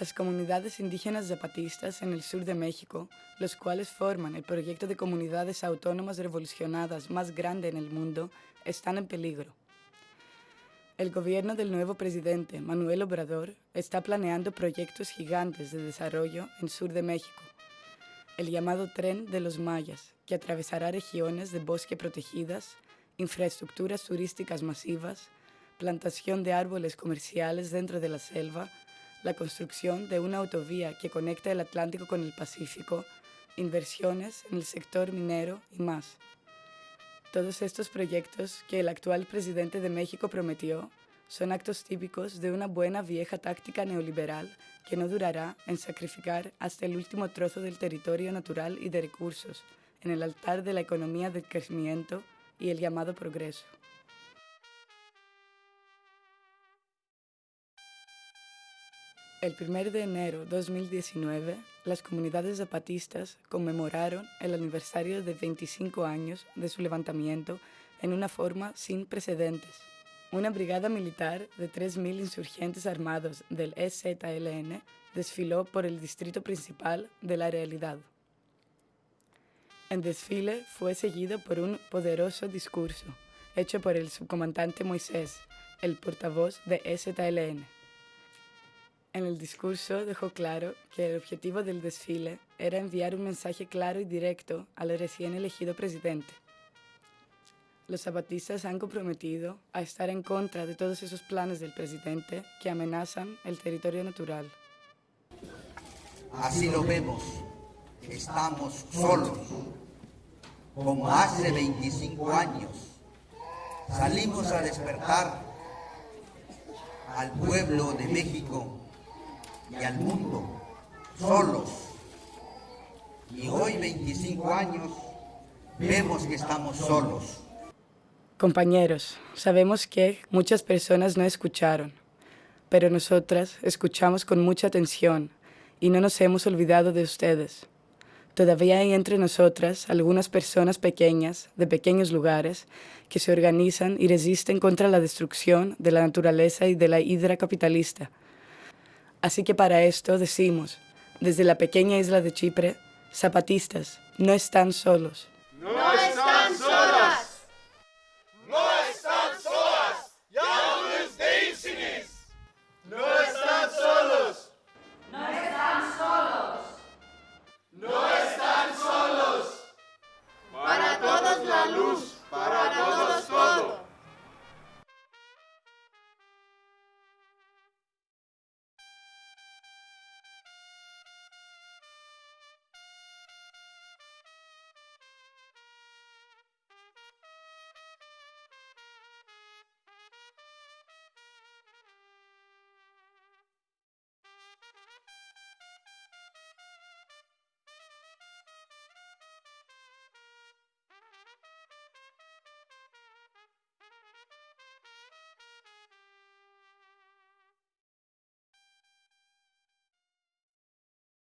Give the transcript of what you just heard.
las comunidades indígenas zapatistas en el sur de México, los cuales forman el proyecto de comunidades autónomas revolucionadas más grande en el mundo, están en peligro. El gobierno del nuevo presidente, Manuel Obrador, está planeando proyectos gigantes de desarrollo en sur de México. El llamado Tren de los Mayas, que atravesará regiones de bosque protegidas, infraestructuras turísticas masivas, plantación de árboles comerciales dentro de la selva, la construcción de una autovía que conecta el Atlántico con el Pacífico, inversiones en el sector minero y más. Todos estos proyectos que el actual presidente de México prometió son actos típicos de una buena vieja táctica neoliberal que no durará en sacrificar hasta el último trozo del territorio natural y de recursos en el altar de la economía del crecimiento y el llamado progreso. El 1 de enero de 2019, las comunidades zapatistas conmemoraron el aniversario de 25 años de su levantamiento en una forma sin precedentes. Una brigada militar de 3.000 insurgentes armados del EZLN desfiló por el distrito principal de la realidad. El desfile fue seguido por un poderoso discurso hecho por el subcomandante Moisés, el portavoz de EZLN. En el discurso dejó claro que el objetivo del desfile era enviar un mensaje claro y directo al recién elegido presidente. Los zapatistas han comprometido a estar en contra de todos esos planes del presidente que amenazan el territorio natural. Así lo vemos, estamos solos. Como hace 25 años, salimos a despertar al pueblo de México y al mundo, solos. Y hoy, 25 años, vemos que estamos solos. Compañeros, sabemos que muchas personas no escucharon, pero nosotras escuchamos con mucha atención y no nos hemos olvidado de ustedes. Todavía hay entre nosotras algunas personas pequeñas, de pequeños lugares, que se organizan y resisten contra la destrucción de la naturaleza y de la hidra capitalista, Así que para esto decimos, desde la pequeña isla de Chipre, zapatistas, no están solos. No